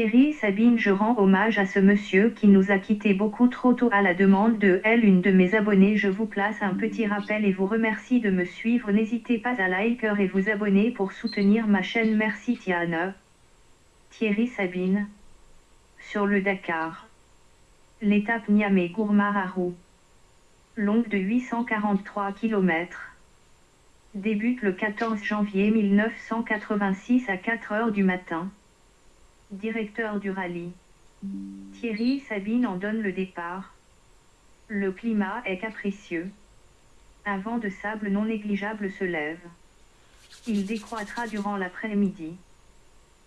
Thierry Sabine je rends hommage à ce monsieur qui nous a quittés beaucoup trop tôt à la demande de elle une de mes abonnés je vous place un petit rappel et vous remercie de me suivre. N'hésitez pas à liker et vous abonner pour soutenir ma chaîne. Merci Tiana. Thierry Sabine. Sur le Dakar. L'étape Niamey Gourmararou longue de 843 km débute le 14 janvier 1986 à 4 heures du matin directeur du rallye. Thierry Sabine en donne le départ. Le climat est capricieux. Un vent de sable non négligeable se lève. Il décroîtra durant l'après-midi.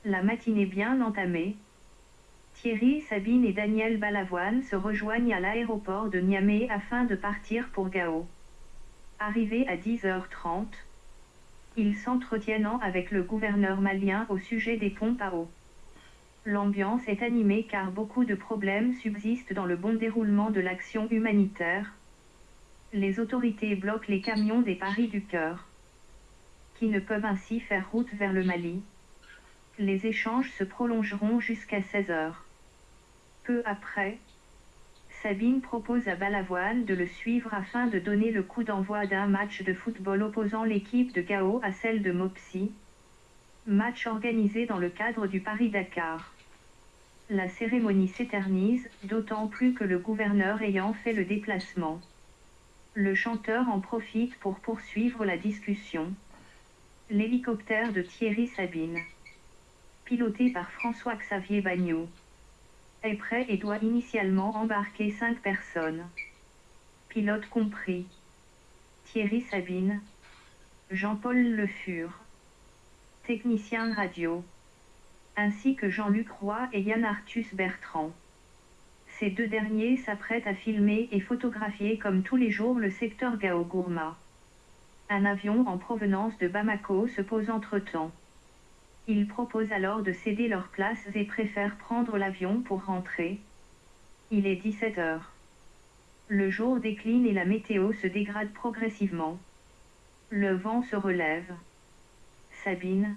La matinée bien entamée. Thierry Sabine et Daniel Balavoine se rejoignent à l'aéroport de Niamey afin de partir pour Gao. Arrivés à 10h30, ils s'entretiennent avec le gouverneur malien au sujet des pompes à eau. L'ambiance est animée car beaucoup de problèmes subsistent dans le bon déroulement de l'action humanitaire. Les autorités bloquent les camions des Paris du Cœur, qui ne peuvent ainsi faire route vers le Mali. Les échanges se prolongeront jusqu'à 16 heures. Peu après, Sabine propose à Balavoine de le suivre afin de donner le coup d'envoi d'un match de football opposant l'équipe de Gao à celle de Mopsi, match organisé dans le cadre du Paris-Dakar. La cérémonie s'éternise, d'autant plus que le gouverneur ayant fait le déplacement. Le chanteur en profite pour poursuivre la discussion. L'hélicoptère de Thierry Sabine, piloté par François-Xavier Bagnot, est prêt et doit initialement embarquer cinq personnes. Pilote compris. Thierry Sabine, Jean-Paul Le Fur, technicien radio ainsi que Jean-Luc Roy et Yann Arthus Bertrand. Ces deux derniers s'apprêtent à filmer et photographier comme tous les jours le secteur Gao Gourma. Un avion en provenance de Bamako se pose entre-temps. Ils proposent alors de céder leurs places et préfèrent prendre l'avion pour rentrer. Il est 17 heures. Le jour décline et la météo se dégrade progressivement. Le vent se relève. Sabine,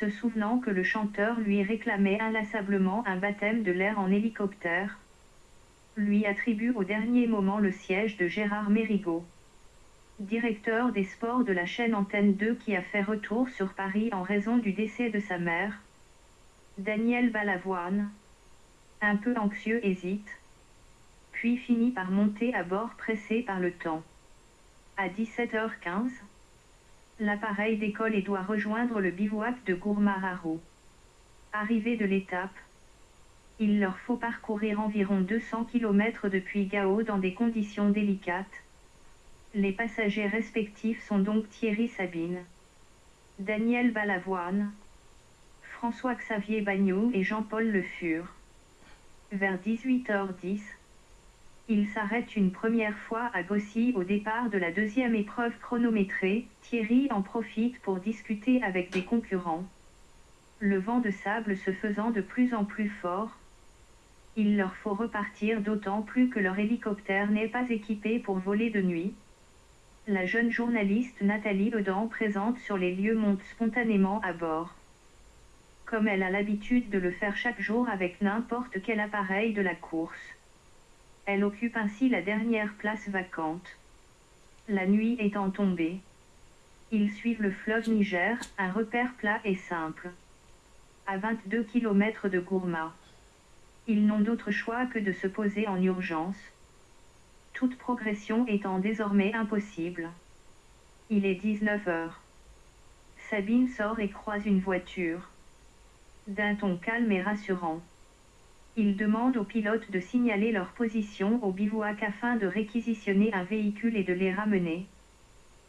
se souvenant que le chanteur lui réclamait inlassablement un baptême de l'air en hélicoptère, lui attribue au dernier moment le siège de Gérard Mérigot, directeur des sports de la chaîne Antenne 2 qui a fait retour sur Paris en raison du décès de sa mère. Daniel Balavoine, un peu anxieux, hésite, puis finit par monter à bord pressé par le temps. À 17h15, L'appareil décolle et doit rejoindre le bivouac de Gourmararo. Arrivé de l'étape, il leur faut parcourir environ 200 km depuis Gao dans des conditions délicates. Les passagers respectifs sont donc Thierry Sabine, Daniel Balavoine, François-Xavier Bagnot et Jean-Paul Le Fur. Vers 18h10, il s'arrête une première fois à Gossy au départ de la deuxième épreuve chronométrée, Thierry en profite pour discuter avec des concurrents. Le vent de sable se faisant de plus en plus fort, il leur faut repartir d'autant plus que leur hélicoptère n'est pas équipé pour voler de nuit. La jeune journaliste Nathalie Odan présente sur les lieux monte spontanément à bord. Comme elle a l'habitude de le faire chaque jour avec n'importe quel appareil de la course. Elle occupe ainsi la dernière place vacante. La nuit étant tombée, ils suivent le fleuve Niger, un repère plat et simple. À 22 km de Gourma. Ils n'ont d'autre choix que de se poser en urgence. Toute progression étant désormais impossible. Il est 19 heures. Sabine sort et croise une voiture. D'un ton calme et rassurant. Ils demandent aux pilotes de signaler leur position au bivouac afin de réquisitionner un véhicule et de les ramener.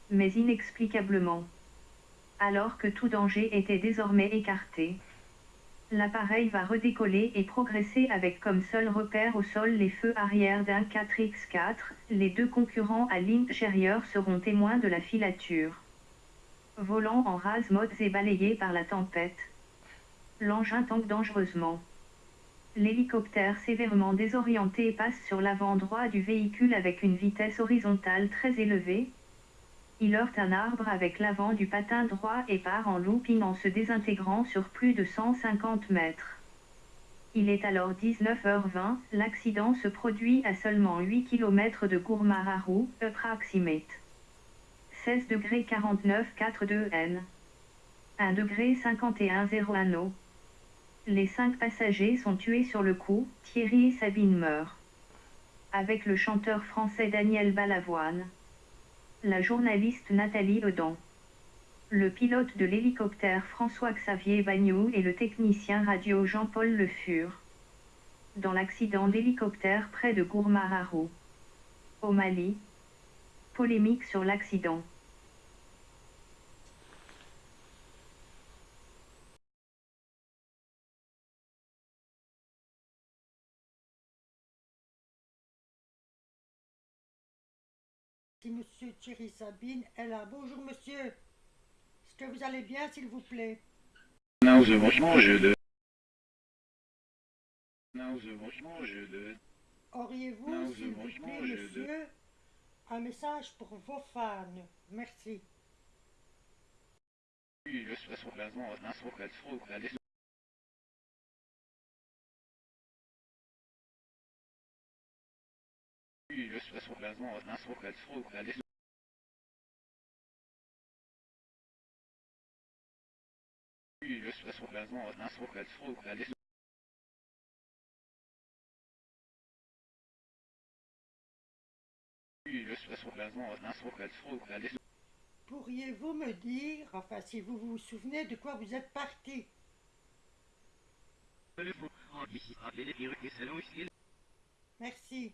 Mais inexplicablement. Alors que tout danger était désormais écarté. L'appareil va redécoller et progresser avec comme seul repère au sol les feux arrière d'un 4X4. Les deux concurrents à l'intérieur seront témoins de la filature. Volant en rase modes et balayé par la tempête. L'engin tangue dangereusement. L'hélicoptère sévèrement désorienté passe sur l'avant droit du véhicule avec une vitesse horizontale très élevée. Il heurte un arbre avec l'avant du patin droit et part en looping en se désintégrant sur plus de 150 mètres. Il est alors 19h20, l'accident se produit à seulement 8 km de Gourmararu, approximate. 16 degrés 49 42 N. 1 degré 51 0 anneau. Les cinq passagers sont tués sur le coup, Thierry et Sabine meurent. Avec le chanteur français Daniel Balavoine. La journaliste Nathalie Odon. Le pilote de l'hélicoptère François-Xavier Bagnou et le technicien radio Jean-Paul Le Fur. Dans l'accident d'hélicoptère près de Gourmararu. Au Mali. Polémique sur l'accident. Monsieur Thierry Sabine est là. Bonjour Monsieur. Est-ce que vous allez bien s'il vous plaît? De. De. Auriez-vous, s'il vous plaît, monsieur, un message pour vos fans? Merci. Pourriez-vous me dire, enfin si vous vous souvenez de quoi vous êtes parti? Merci.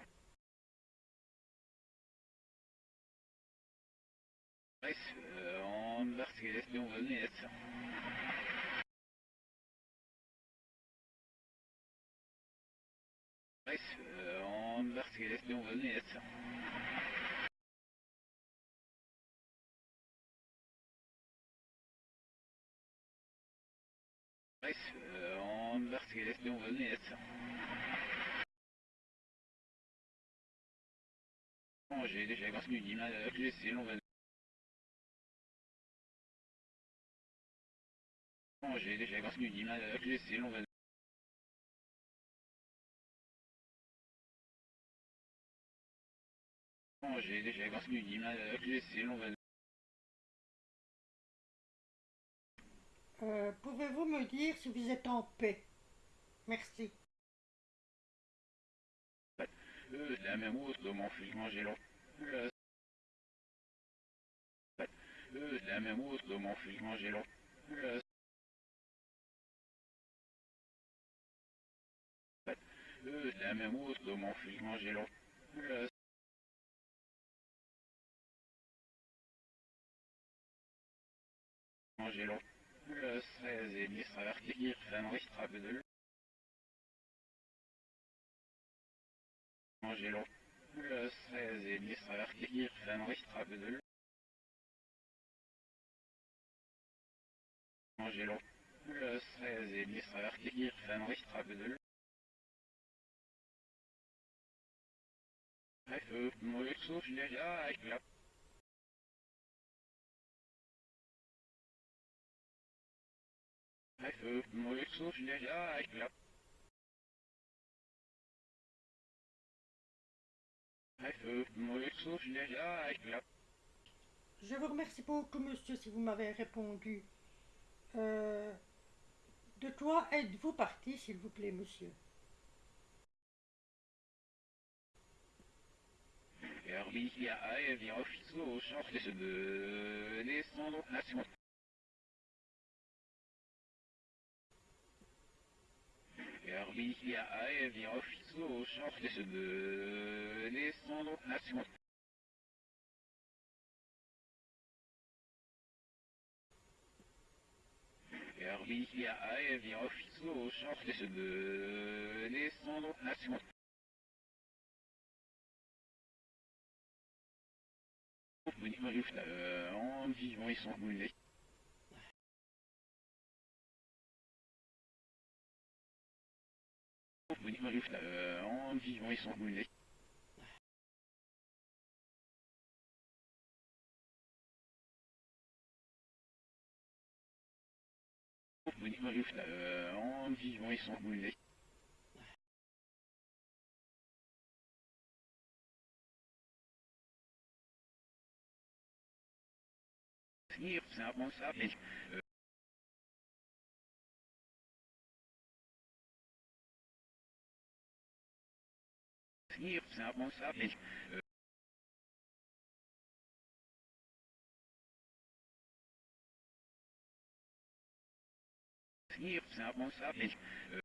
on venus. Bref, euh, on espions venus. Bref, euh, on. Bon, j'ai déjà les espions venus. J'ai déjà construit une image avec les espions venus. Bon, j'ai déjà construit une image avec les espions venus. Euh, Pouvez-vous me dire si vous êtes en paix? Merci. Euh, la même hausse de mon fils manger long. Euh, euh, la même hausse de mon fils manger euh, la même hausse de mon fils manger long. Le 16 et 10 avertir, Fenris trappe de l'eau. Manger long. Le 16 et 10 avertir, Fenris trappe de l'eau. Manger long. Le 16 et 10 avertir, Fenris Je vous remercie beaucoup, monsieur, si vous m'avez répondu. Euh, De quoi êtes-vous parti, s'il vous plaît, monsieur? Vient officier au change de descendre nation. Vient officier au change de descendre nation. Vient officier au change de descendre nation. Euh, en vivant, ils sont brûlés. Euh, en vivant, ils sont brûlés. Euh, en vivant, ils sont brûlés. Hier, Servus, hab ich. Äh, hier, Servus, hab ich. Äh, hier, ich. Äh,